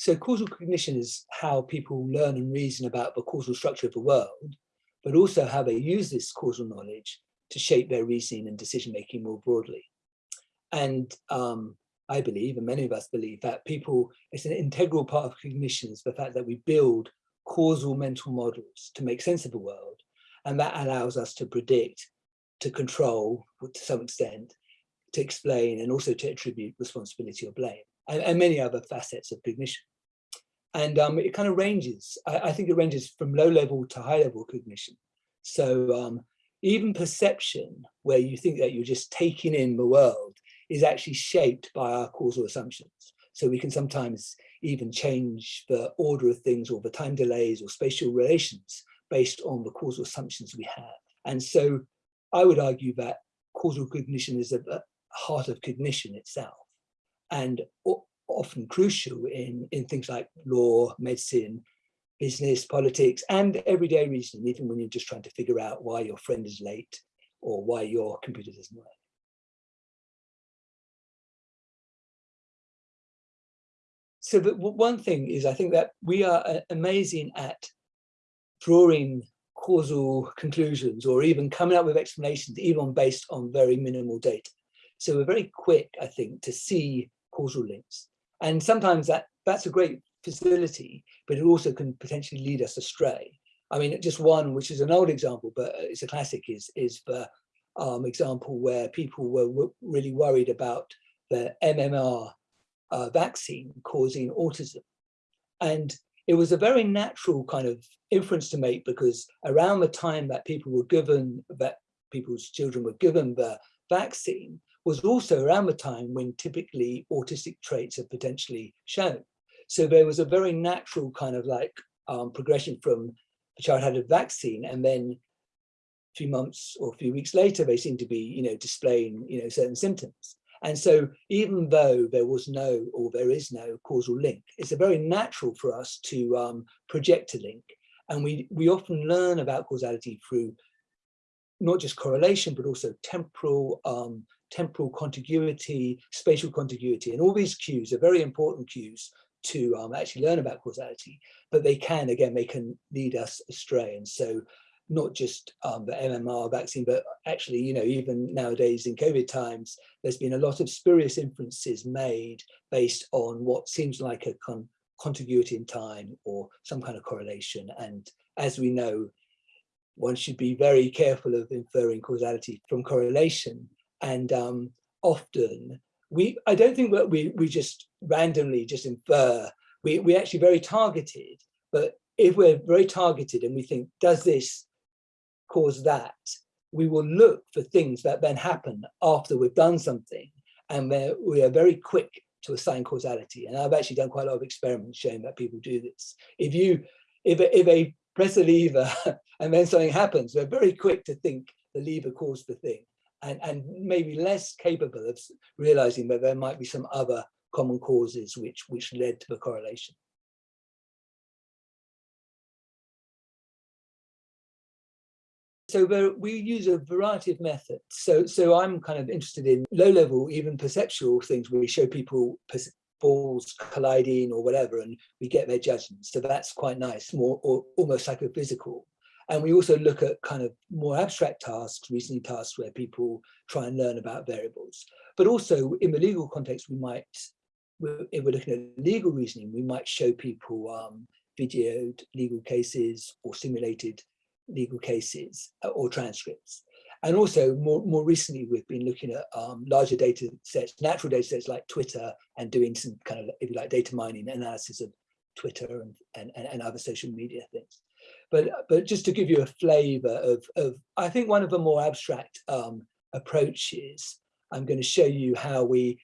So causal cognition is how people learn and reason about the causal structure of the world, but also how they use this causal knowledge to shape their reasoning and decision making more broadly. And um, I believe, and many of us believe, that people, it's an integral part of cognition is the fact that we build causal mental models to make sense of the world. And that allows us to predict, to control, to some extent, to explain, and also to attribute responsibility or blame, and, and many other facets of cognition. And um, it kind of ranges, I, I, think it ranges from low level to high level cognition. So um, even perception, where you think that you're just taking in the world, is actually shaped by our causal assumptions. So we can sometimes even change the order of things or the time delays or spatial relations based on the causal assumptions we have. And so I would argue that causal cognition is at the heart of cognition itself. And often crucial in, in things like law, medicine, business, politics, and everyday reasoning, even when you're just trying to figure out why your friend is late or why your computer doesn't work. So the, one thing is I think that we are uh, amazing at drawing causal conclusions or even coming up with explanations, even based on very minimal data. So we're very quick, I think, to see causal links. And sometimes that that's a great facility, but it also can potentially lead us astray. I mean, just one, which is an old example, but it's a classic, is, is the um, example where people were really worried about the MMR uh, vaccine causing autism. And it was a very natural kind of inference to make because around the time that people were given, that people's children were given the vaccine, was also around the time when typically autistic traits are potentially shown. So there was a very natural kind of like um, progression from the child had a vaccine and then a few months or a few weeks later, they seem to be, you know, displaying, you know, certain symptoms. And so even though there was no, or there is no causal link, it's a very natural for us to um, project a link. And we, we often learn about causality through not just correlation, but also temporal um, temporal contiguity, spatial contiguity, and all these cues are very important cues to um, actually learn about causality, but they can, again, they can lead us astray. And so not just um, the MMR vaccine, but actually, you know, even nowadays in COVID times, there's been a lot of spurious inferences made based on what seems like a con contiguity in time or some kind of correlation. And as we know, one should be very careful of inferring causality from correlation and um, often we I don't think that we we just randomly just infer we we actually very targeted but if we're very targeted and we think does this cause that we will look for things that then happen after we've done something and we are very quick to assign causality and I've actually done quite a lot of experiments showing that people do this if you if if a press a lever and then something happens we're very quick to think the lever caused the thing and, and maybe less capable of realizing that there might be some other common causes which, which led to the correlation. So we use a variety of methods. So, so I'm kind of interested in low level, even perceptual things where we show people balls colliding or whatever, and we get their judgments. So that's quite nice, more or almost psychophysical. And we also look at kind of more abstract tasks, reasoning tasks where people try and learn about variables. But also in the legal context, we might, if we're looking at legal reasoning, we might show people um, videoed legal cases or simulated legal cases uh, or transcripts. And also more, more recently, we've been looking at um, larger data sets, natural data sets like Twitter and doing some kind of, if you like, data mining analysis of Twitter and, and, and other social media things. But, but just to give you a flavor of, of, I think one of the more abstract um, approaches, I'm going to show you how we,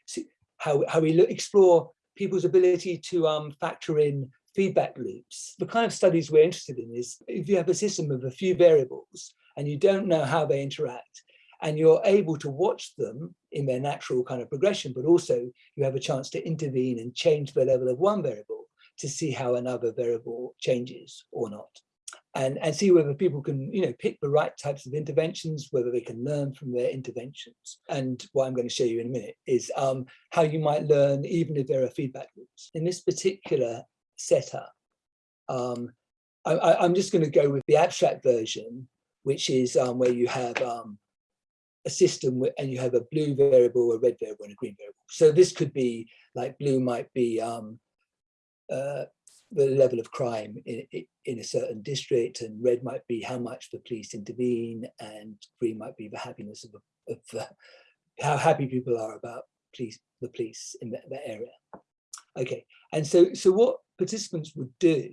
how, how we look, explore people's ability to um, factor in feedback loops. The kind of studies we're interested in is if you have a system of a few variables and you don't know how they interact, and you're able to watch them in their natural kind of progression, but also you have a chance to intervene and change the level of one variable to see how another variable changes or not. and, and see whether people can, you know, pick the right types of interventions, whether they can learn from their interventions. And what I'm going to show you in a minute is um, how you might learn even if there are feedback loops. In this particular setup, um, I, am just going to go with the abstract version, which is um, where you have um, a system and you have a blue variable, a red variable, and a green variable. So this could be like blue might be um, uh, the level of crime in, in a certain district and red might be how much the police intervene and green might be the happiness of, of how happy people are about police, the police in that, that area. Okay, and so, so what participants would do,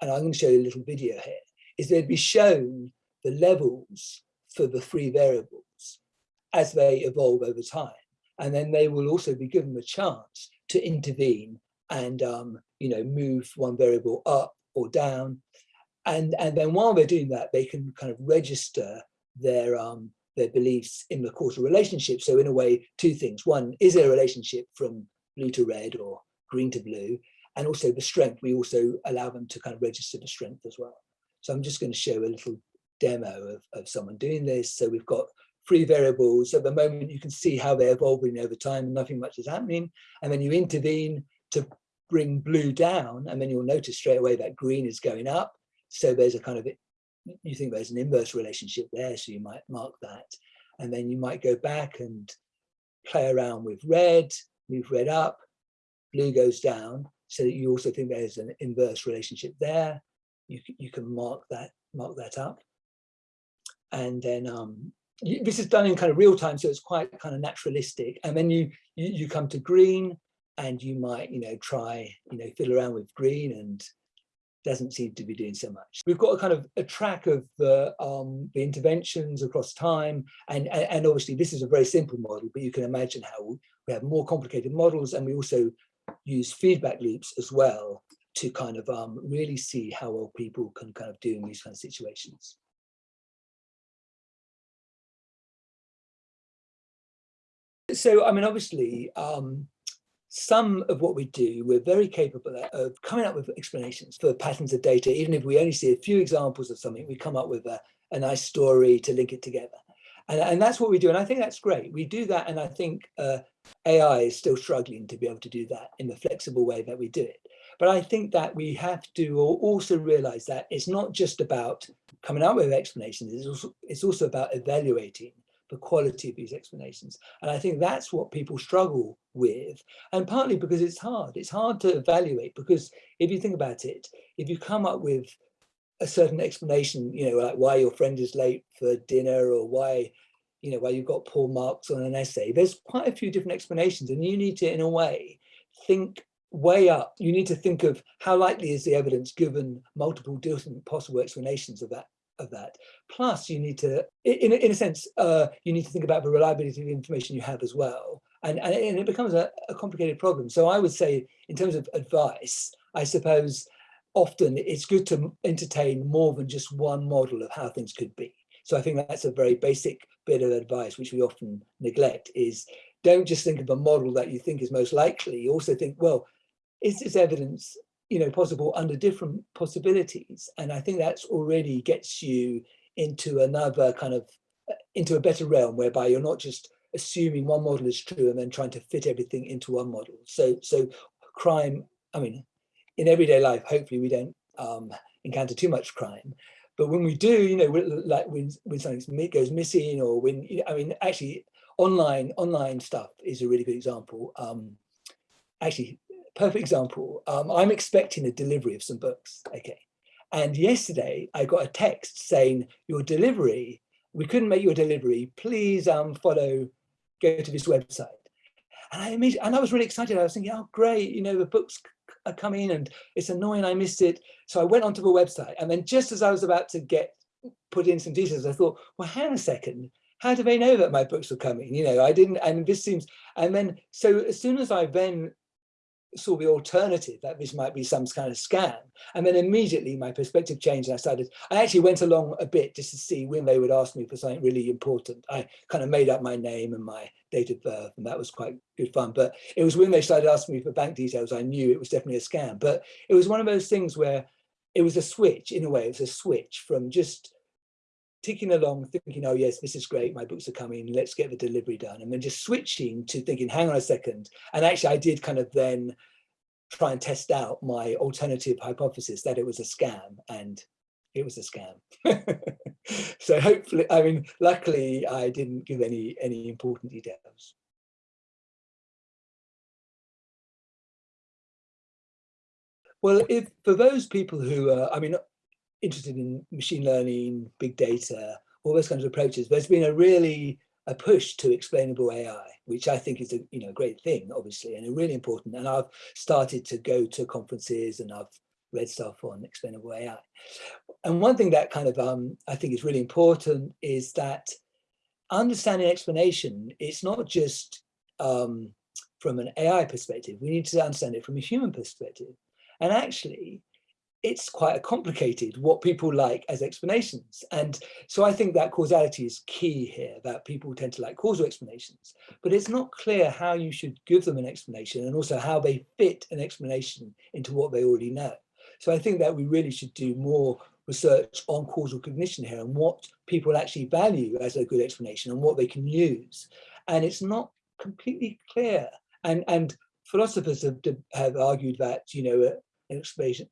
and I'm going to show you a little video here, is they'd be shown the levels for the three variables as they evolve over time. And then they will also be given the chance to intervene and um, you know move one variable up or down. And and then while they're doing that they can kind of register their um their beliefs in the causal relationship. So in a way two things. One is there a relationship from blue to red or green to blue and also the strength we also allow them to kind of register the strength as well so i'm just going to show a little demo of, of someone doing this so we've got three variables at the moment you can see how they're evolving over time nothing much is happening and then you intervene to bring blue down and then you'll notice straight away that green is going up. So there's a kind of, you think there's an inverse relationship there. So you might mark that. And then you might go back and play around with red, move red up, blue goes down. So that you also think there's an inverse relationship there. You, you can mark that, mark that up. And then um, this is done in kind of real time. So it's quite kind of naturalistic. And then you, you, you come to green and you might, you know, try, you know, fiddle around with green and doesn't seem to be doing so much. We've got a kind of a track of the, um, the interventions across time. And, and obviously this is a very simple model, but you can imagine how we have more complicated models and we also use feedback loops as well to kind of um, really see how well people can kind of do in these kind of situations. So, I mean, obviously, um, some of what we do, we're very capable of coming up with explanations for patterns of data. Even if we only see a few examples of something, we come up with a, a nice story to link it together. And, and that's what we do. And I think that's great. We do that. And I think uh, AI is still struggling to be able to do that in the flexible way that we do it. But I think that we have to also realize that it's not just about coming up with explanations, it's also, it's also about evaluating the quality of these explanations. And I think that's what people struggle with. And partly because it's hard. It's hard to evaluate because if you think about it, if you come up with a certain explanation, you know, like why your friend is late for dinner or why, you know, why you've got poor marks on an essay, there's quite a few different explanations and you need to, in a way, think way up. You need to think of how likely is the evidence given multiple different possible explanations of that of that. Plus, you need to, in, in a sense, uh, you need to think about the reliability of the information you have as well. And, and, it becomes a, a complicated problem. So I would say, in terms of advice, I suppose often it's good to entertain more than just one model of how things could be. So I think that's a very basic bit of advice, which we often neglect, is don't just think of a model that you think is most likely. You Also think, well, is this evidence you know, possible under different possibilities. And I think that's already gets you into another kind of, uh, into a better realm whereby you're not just assuming one model is true and then trying to fit everything into one model. So, so crime, I mean, in everyday life, hopefully we don't um, encounter too much crime. But when we do, you know, like when, when something goes missing or when, I mean, actually online, online stuff is a really good example. Um, actually, perfect example. Um, I'm expecting a delivery of some books. Okay. And yesterday I got a text saying your delivery, we couldn't make your delivery. Please um, follow, go to this website. And I and I was really excited. I was thinking, oh, great. You know, the books Uh, are coming and it's annoying. I missed it. So I went onto the website and then just as I was about to get put in some details, I thought, well, hang on a second. How do they know that my books were coming? You know, I didn't, and this seems, and then, so as soon as I then saw the alternative that this might be some kind of scam. And then immediately my perspective changed and I started, I actually went along a bit just to see when they would ask me for something really important. I kind of made up my name and my date of birth and that was quite good fun. But it was when they started asking me for bank details, I knew it was definitely a scam. But it was one of those things where it was a switch in a way, it was a switch from just ticking along thinking, oh yes, this is great, my books are coming, let's get the delivery done. And then just switching to thinking, hang on a second. And actually I did kind of then try and test out my alternative hypothesis that it was a scam and it was a scam. so hopefully, I mean, luckily I didn't give any, any important details. Well, if for those people who I mean, interested in machine learning, big data, all those kinds of approaches, there's been a really a push to explainable AI, which I think is a you know great thing, obviously, and really important. And I've started to go to conferences and I've read stuff on explainable AI. And one thing that kind of um, I think is really important is that understanding explanation, it's not just um, from an AI perspective, we need to understand it from a human perspective. And actually, it's quite a complicated what people like as explanations. And so I think that causality is key here, that people tend to like causal explanations, but it's not clear how you should give them an explanation and also how they fit an explanation into what they already know. So I think that we really should do more research on causal cognition here and what people actually value as a good explanation and what they can use. And it's not completely clear. And, and philosophers have, have argued that, you know, an explanation,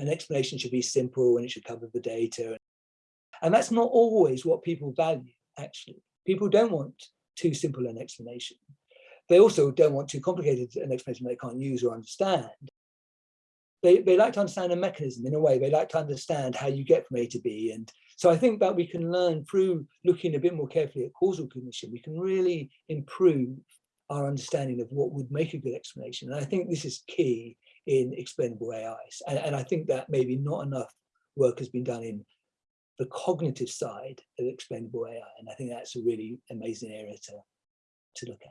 an explanation should be simple and it should cover the data. And that's not always what people value, actually. People don't want too simple an explanation. They also don't want too complicated an explanation they can't use or understand. They, they like to understand a mechanism in a way, they like to understand how you get from A to B. And so I think that we can learn through looking a bit more carefully at causal cognition, we can really improve our understanding of what would make a good explanation. And I think this is key in explainable AIs. And, and I think that maybe not enough work has been done in the cognitive side of explainable AI. And I think that's a really amazing area to, to look at.